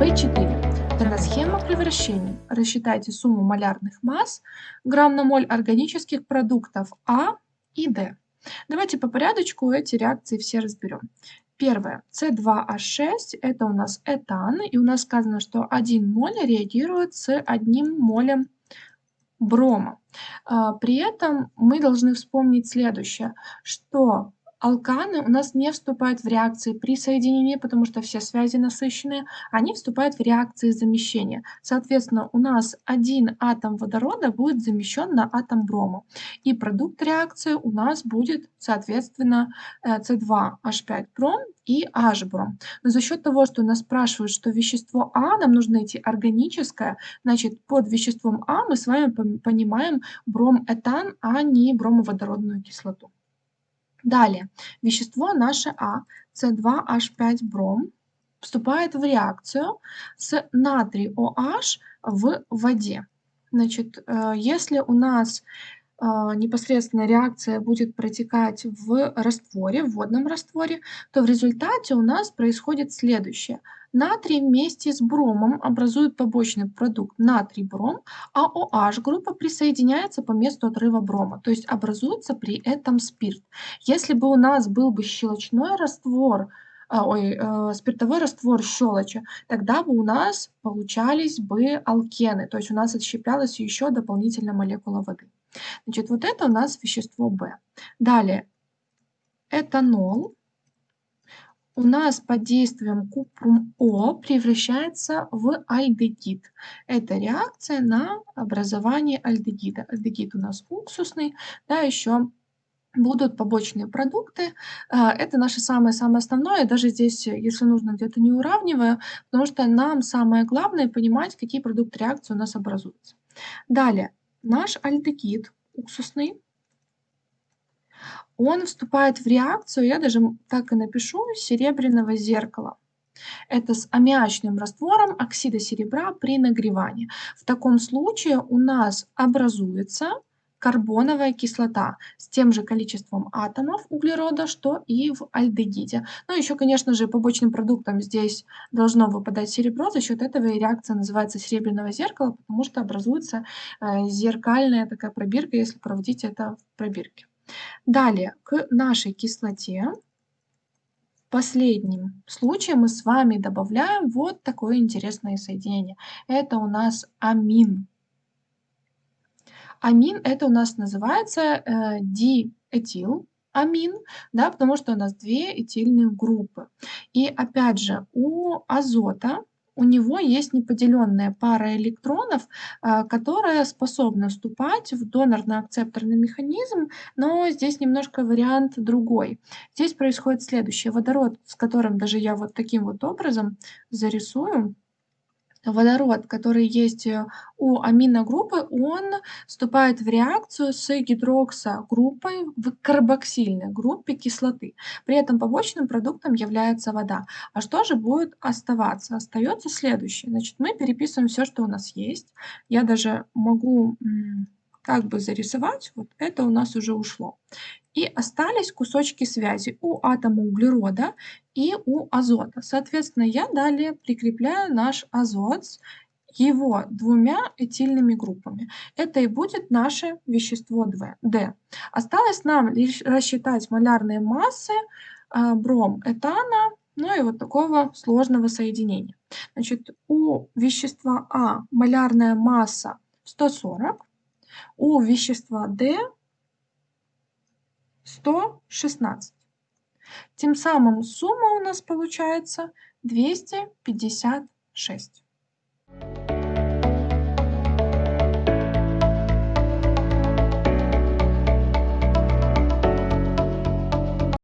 B4. Это схема превращений. Рассчитайте сумму малярных масс грамм на моль органических продуктов А и Д. Давайте по порядочку эти реакции все разберем. Первое. С2H6 это у нас этан, и у нас сказано, что 1 моль реагирует с одним молем брома. А, при этом мы должны вспомнить следующее, что Алканы у нас не вступают в реакции при соединении, потому что все связи насыщенные, они вступают в реакции замещения. Соответственно, у нас один атом водорода будет замещен на атом брома. И продукт реакции у нас будет, соответственно, С2H5 э, бром и H бром. Но за счет того, что нас спрашивают, что вещество А нам нужно найти органическое, значит, под веществом А мы с вами понимаем бром-этан, а не бромоводородную кислоту. Далее, вещество наше А, С2H5-бром, вступает в реакцию с натрий OH в воде. Значит, э, если у нас э, непосредственно реакция будет протекать в растворе, в водном растворе, то в результате у нас происходит следующее – Натрий вместе с бромом образует побочный продукт натрий-бром, а OH-группа присоединяется по месту отрыва брома, то есть образуется при этом спирт. Если бы у нас был бы щелочной раствор, а, ой, э, спиртовой раствор щелочи, тогда бы у нас получались бы алкены, то есть у нас отщеплялась еще дополнительная молекула воды. Значит, вот это у нас вещество В. Далее, этанол у нас под действием купрум-О превращается в альдегид. Это реакция на образование альдегида. Альдегид у нас уксусный, да, еще будут побочные продукты. А, это наше самое-самое основное. Даже здесь, если нужно, где-то не уравниваю, потому что нам самое главное понимать, какие продукты реакции у нас образуются. Далее, наш альдегид уксусный он вступает в реакцию, я даже так и напишу, серебряного зеркала. Это с аммиачным раствором оксида серебра при нагревании. В таком случае у нас образуется карбоновая кислота с тем же количеством атомов углерода, что и в альдегиде. Ну, еще, конечно же, побочным продуктом здесь должно выпадать серебро, за счет этого и реакция называется серебряного зеркала, потому что образуется э, зеркальная такая пробирка, если проводить это в пробирке. Далее, к нашей кислоте последнем случае мы с вами добавляем вот такое интересное соединение. Это у нас амин. Амин это у нас называется э, диэтил амин, да, потому что у нас две этильные группы. И опять же, у азота у него есть неподеленная пара электронов, а, которая способна вступать в донорно-акцепторный механизм, но здесь немножко вариант другой. Здесь происходит следующее. Водород, с которым даже я вот таким вот образом зарисую, водород, который есть э, у аминогруппы, он вступает в реакцию с гидроксогруппой в карбоксильной группе кислоты. При этом побочным продуктом является вода. А что же будет оставаться? Остается следующее. Значит, мы переписываем все, что у нас есть. Я даже могу как бы зарисовать. Вот это у нас уже ушло. И остались кусочки связи у атома углерода и у азота. Соответственно, я далее прикрепляю наш азот его двумя этильными группами. Это и будет наше вещество D. Осталось нам лишь рассчитать малярные массы а, бром этана, ну и вот такого сложного соединения. Значит, у вещества А малярная масса 140, у вещества D 116. Тем самым сумма у нас получается 256.